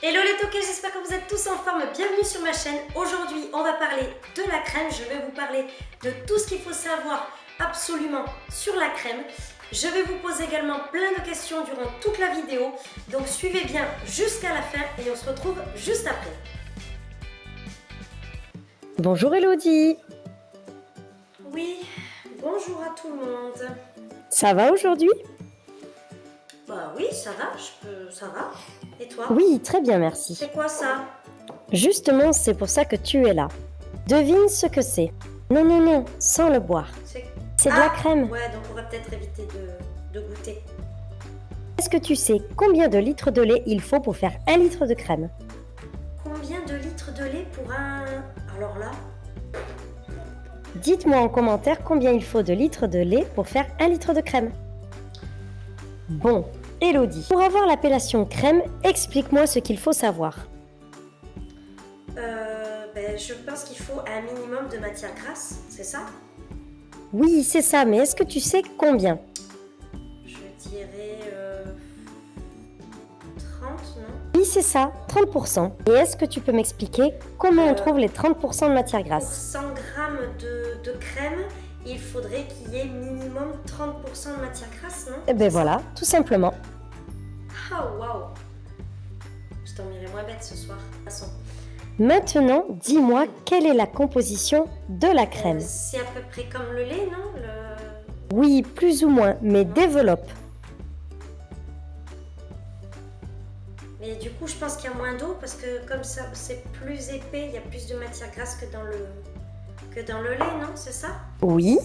Hello les toqués, j'espère que vous êtes tous en forme. Bienvenue sur ma chaîne. Aujourd'hui, on va parler de la crème. Je vais vous parler de tout ce qu'il faut savoir absolument sur la crème. Je vais vous poser également plein de questions durant toute la vidéo. Donc suivez bien jusqu'à la fin et on se retrouve juste après. Bonjour Elodie Oui, bonjour à tout le monde. Ça va aujourd'hui? Bah oui, ça va, je peux, ça va. Et toi Oui, très bien, merci. C'est quoi ça? Justement, c'est pour ça que tu es là. Devine ce que c'est. Non, non, non, sans le boire. C'est de la Ah, crème. Ouais, donc on va peut-être éviter de, de goûter. Est-ce que tu sais combien de litres de lait il faut pour faire un litre de crème? Combien de litres de lait pour un... Alors là, Dites-moi en commentaire combien il faut de litres de lait pour faire un litre de crème. Bon, Elodie, pour avoir l'appellation crème, explique-moi ce qu'il faut savoir. euh, ben, je pense qu'il faut un minimum de matière grasse, c'est ça? Oui, c'est ça, mais est-ce que tu sais combien? Je dirais... euh, 30, non? Oui, c'est ça, 30%. Et est-ce que tu peux m'expliquer comment on Euh, trouve les 30% de matière Pour grasse 100 grammes de, de crème, il faudrait qu'il y ait minimum 30% de matière grasse, non? Eh ben voilà, tout simplement. Ah, waouh Je dormirai moins bête ce soir, de toute façon. Maintenant, dis-moi quelle est la composition de la Euh, crème? c'est à peu près comme le lait, non? Le... Oui, plus ou moins, mais développe. Mais du coup, je pense qu'il y a moins d'eau parce que comme ça, c'est plus épais, il y a plus de matière grasse que dans le, que dans le lait, non C'est ça? Oui,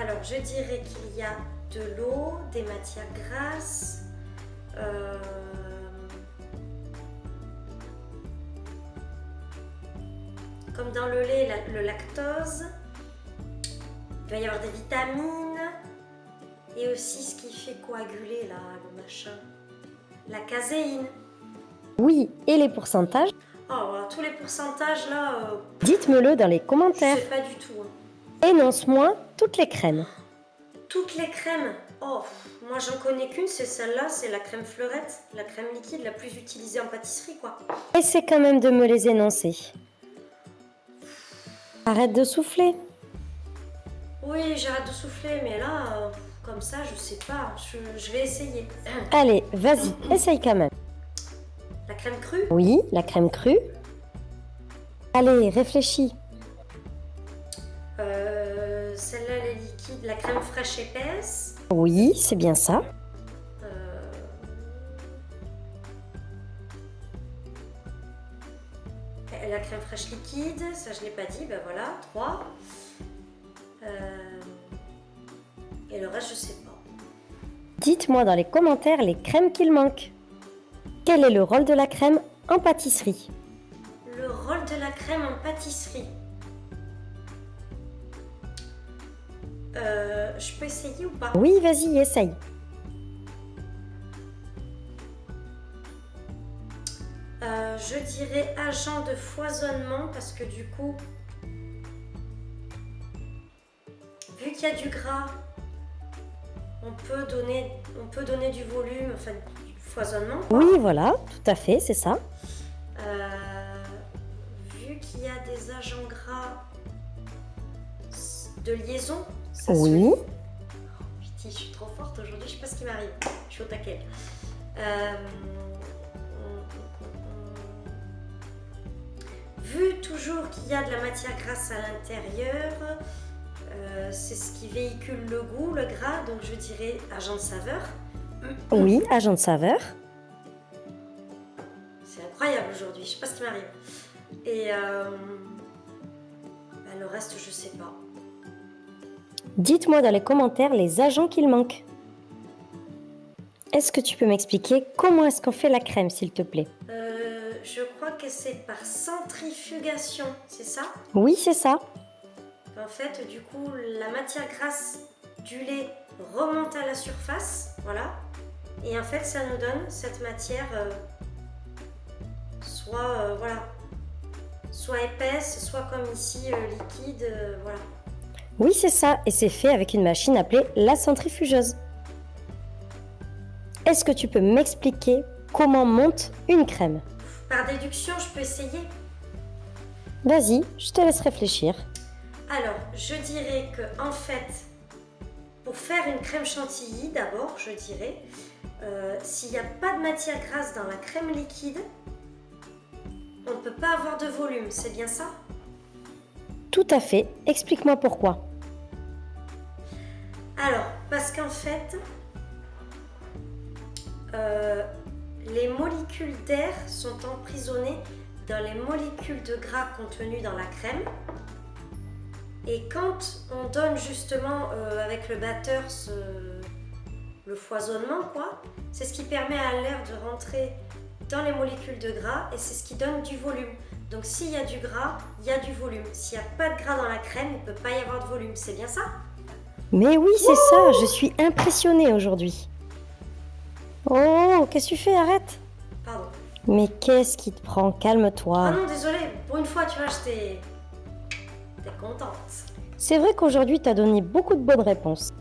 Alors, je dirais qu'il y a de l'eau, des matières grasses, euh, comme dans le lait, la- le lactose. Il va y avoir des vitamines et aussi ce qui fait coaguler là, le machin, la caséine. oui, et les pourcentages Oh, alors, tous les pourcentages là, euh, Dites-me-le dans les je commentaires. sais pas du tout. hein. Énonce-moi toutes les crèmes. Toutes les crèmes, oh, moi j'en connais qu'une, c'est celle-là, c'est la crème fleurette, la crème liquide la plus utilisée en pâtisserie quoi. Essaie quand même de me les énoncer. Arrête de souffler. Oui, j'arrête de souffler, mais là, euh, comme ça, je sais pas, je, je vais essayer. Allez, vas-y, essaye quand même. La crème crue, Oui, la crème crue. Allez, réfléchis. euh, celle-là elle est liquide, la crème fraîche épaisse, Oui, c'est bien ça. euh, la crème fraîche liquide, ça je l'ai pas dit, ben voilà, 3. et le reste, je sais pas. Dites-moi dans les commentaires les crèmes qu'il manque. Quel est le rôle de la crème en pâtisserie Le rôle de la crème en pâtisserie. Euh, je peux essayer ou pas? Oui, vas-y, essaye. Euh, Je dirais agent de foisonnement parce que du coup, vu qu'il y a du gras, on peut donner, on peut donner du volume, enfin foisonnement. quoi. Oui, voilà, tout à fait, c'est ça. Euh, vu qu'il y a des agents gras de liaison, ça se Oui. Putain, je suis trop forte aujourd'hui, je sais pas ce qui m'arrive. Je suis au taquet. Euh, Vu toujours qu'il y a de la matière grasse à l'intérieur, euh, c'est ce qui véhicule le goût, le gras, donc je dirais agent de saveur. Oui, agent de saveur. C'est incroyable aujourd'hui, je sais pas ce qui m'arrive. Et euh, bah, le reste, je sais pas. Dites-moi dans les commentaires les agents qu'il manque. Est-ce que tu peux m'expliquer comment est-ce qu'on fait la crème, s'il te plaît? Euh, je crois que c'est par centrifugation, c'est ça? Oui, c'est ça. En fait, du coup, la matière grasse du lait remonte à la surface, voilà. Et en fait, ça nous donne cette matière euh, soit, euh, voilà, soit épaisse, soit comme ici, euh, liquide, voilà. Oui, c'est ça, et c'est fait avec une machine appelée la centrifugeuse. Est-ce que tu peux m'expliquer comment monte une crème? Par déduction, je peux essayer Vas-y, je te laisse réfléchir. Alors, je dirais que en fait, pour faire une crème chantilly, d'abord, je dirais, euh, s'il n'y a pas de matière grasse dans la crème liquide, on ne peut pas avoir de volume, c'est bien ça? Tout à fait. Explique-moi pourquoi. Alors, parce qu'en fait, euh, les molécules d'air sont emprisonnées dans les molécules de gras contenues dans la crème. Et quand on donne justement euh, avec le batteur le foisonnement, quoi, c'est ce qui permet à l'air de rentrer dans les molécules de gras et c'est ce qui donne du volume. Donc s'il y a du gras, il y a du volume. S'il n'y a pas de gras dans la crème, il ne peut pas y avoir de volume. C'est bien ça? Mais oui, c'est ça. Je suis impressionnée aujourd'hui. Oh, qu'est-ce que tu fais? Arrête. Pardon. Mais qu'est-ce qui te prend? Calme-toi. Ah non, désolé. Pour une fois, tu vois, j'étais... T'es contente. C'est vrai qu'aujourd'hui, tu as donné beaucoup de bonnes réponses.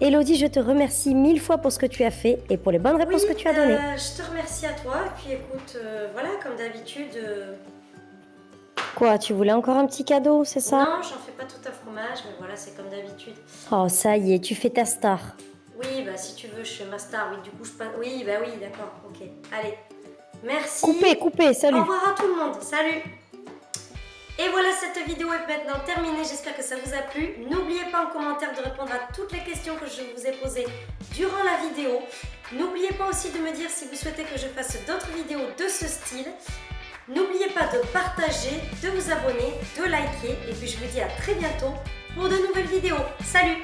Elodie, je te remercie mille fois pour ce que tu as fait et pour les bonnes réponses que tu as données. Euh, je te remercie à toi. Et puis écoute, euh, voilà, comme d'habitude. Euh, Quoi, tu voulais encore un petit cadeau, c'est ça? Non, j'en fais pas tout à fromage, mais voilà, c'est comme d'habitude. Oh, ça y est, tu fais ta star. Oui, bah si tu veux, je fais ma star. Oui, du coup, je passe. Oui, bah oui, d'accord, ok. Allez, merci. Coupez, coupez, salut. Au revoir à tout le monde, salut. Et voilà, cette vidéo est maintenant terminée. J'espère que ça vous a plu. N'oubliez pas en commentaire de répondre à toutes les questions que je vous ai posées durant la vidéo. N'oubliez pas aussi de me dire si vous souhaitez que je fasse d'autres vidéos de ce style. N'oubliez pas de partager, de vous abonner, de liker. Et puis je vous dis à très bientôt pour de nouvelles vidéos. Salut